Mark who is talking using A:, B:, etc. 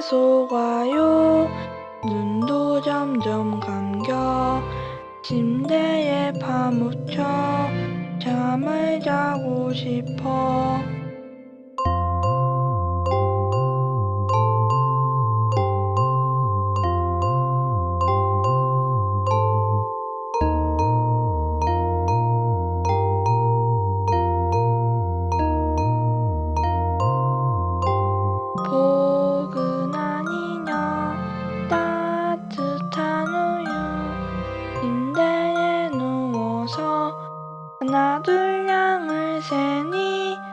A: 속아요. 눈도 점점 감겨. 침대에 파묻혀 잠을 자고 싶어 하나 둘 양을 세니